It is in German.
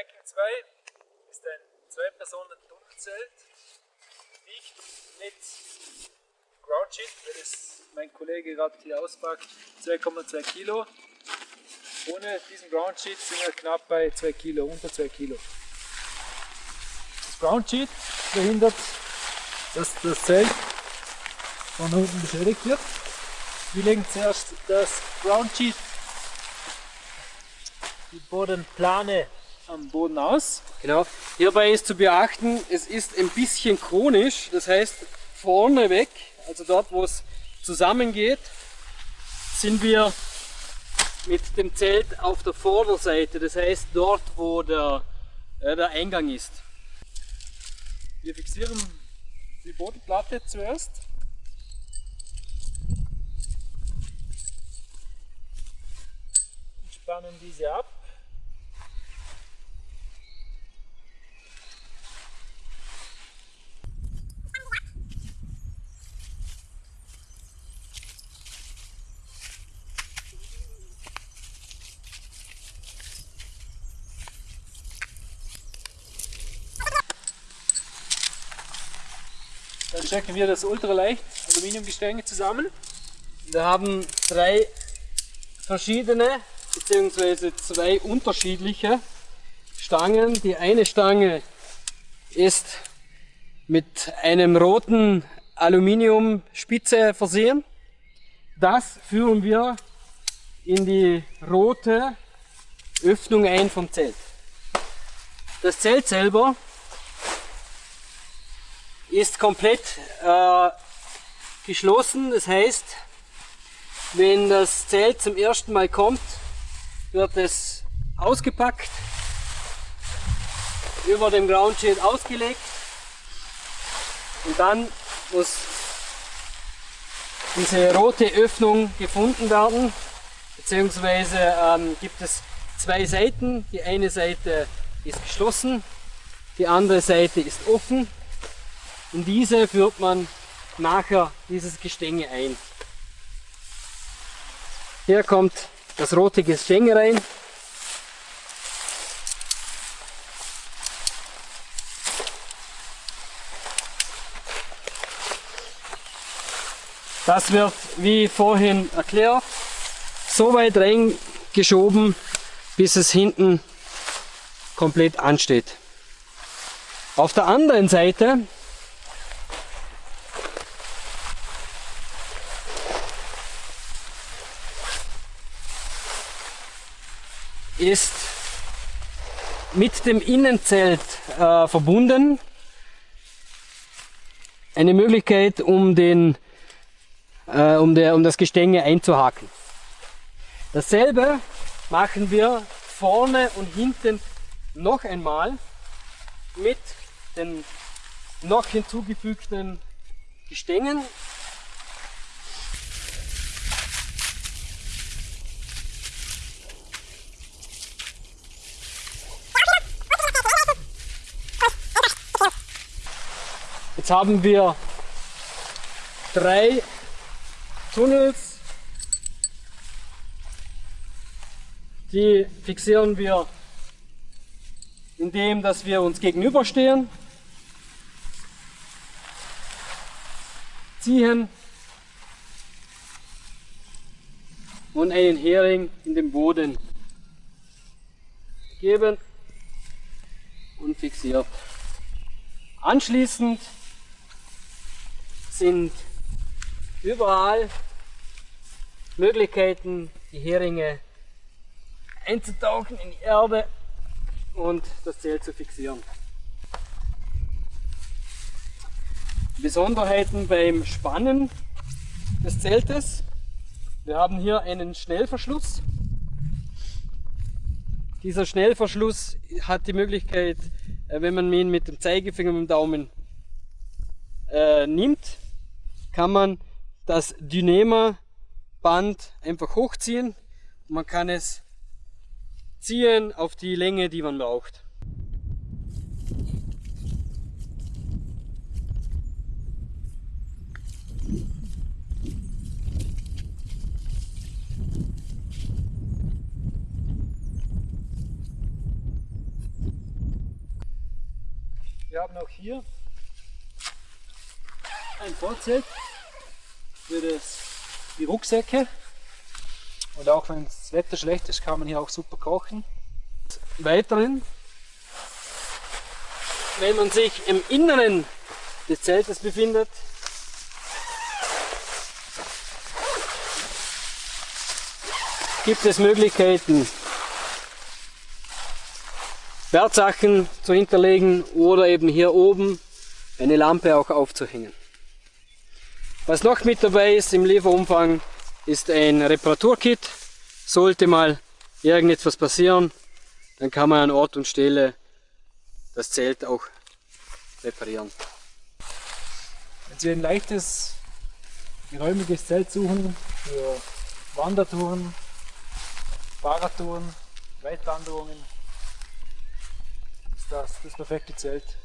Viking 2 ist ein Zwei-Personen-Tunnelzelt. Wiegt mit Ground Sheet, weil das mein Kollege gerade hier auspackt, 2,2 Kilo. Ohne diesen Ground Sheet sind wir knapp bei 2 Kilo, unter 2 Kilo. Das Ground Sheet verhindert, dass das Zelt von unten beschädigt wird. Wir legen zuerst das Ground Sheet, die Bodenplane am Boden aus. Genau. Hierbei ist zu beachten, es ist ein bisschen chronisch, das heißt vorne weg, also dort wo es zusammengeht, sind wir mit dem Zelt auf der Vorderseite, das heißt dort wo der, äh, der Eingang ist. Wir fixieren die Bodenplatte zuerst. Spannen diese ab. Dann stecken wir das ultraleicht Aluminiumgestänge zusammen. Wir haben drei verschiedene bzw. zwei unterschiedliche Stangen. Die eine Stange ist mit einem roten Aluminiumspitze versehen. Das führen wir in die rote Öffnung ein vom Zelt. Das Zelt selber ist komplett äh, geschlossen. Das heißt, wenn das Zelt zum ersten Mal kommt, wird es ausgepackt, über dem Ground Sheet ausgelegt und dann muss diese rote Öffnung gefunden werden, beziehungsweise ähm, gibt es zwei Seiten. Die eine Seite ist geschlossen, die andere Seite ist offen in diese führt man nachher dieses Gestänge ein. Hier kommt das rote Gestänge rein. Das wird, wie vorhin erklärt, so weit reingeschoben, bis es hinten komplett ansteht. Auf der anderen Seite ist mit dem Innenzelt äh, verbunden. Eine Möglichkeit, um, den, äh, um, der, um das Gestänge einzuhaken. Dasselbe machen wir vorne und hinten noch einmal mit den noch hinzugefügten Gestängen Jetzt haben wir drei Tunnels. Die fixieren wir indem dass wir uns gegenüberstehen, ziehen und einen Hering in den Boden geben und fixiert. Anschließend sind überall Möglichkeiten, die Heringe einzutauchen in die Erde und das Zelt zu fixieren. Besonderheiten beim Spannen des Zeltes. Wir haben hier einen Schnellverschluss. Dieser Schnellverschluss hat die Möglichkeit, äh, wenn man ihn mit dem Zeigefinger und dem Daumen äh, nimmt, kann man das Dynema-Band einfach hochziehen man kann es ziehen auf die Länge, die man braucht. Wir haben auch hier ein Vorzelt für das, die Rucksäcke. Und auch wenn das Wetter schlecht ist, kann man hier auch super kochen. Weiterhin, wenn man sich im Inneren des Zeltes befindet, gibt es Möglichkeiten, Wertsachen zu hinterlegen oder eben hier oben eine Lampe auch aufzuhängen. Was noch mit dabei ist im Lieferumfang ist ein Reparaturkit. Sollte mal irgendetwas passieren, dann kann man an Ort und Stelle das Zelt auch reparieren. Wenn Sie ein leichtes, geräumiges Zelt suchen für Wandertouren, Fahrradtouren, Weitwanderungen, ist das das perfekte Zelt.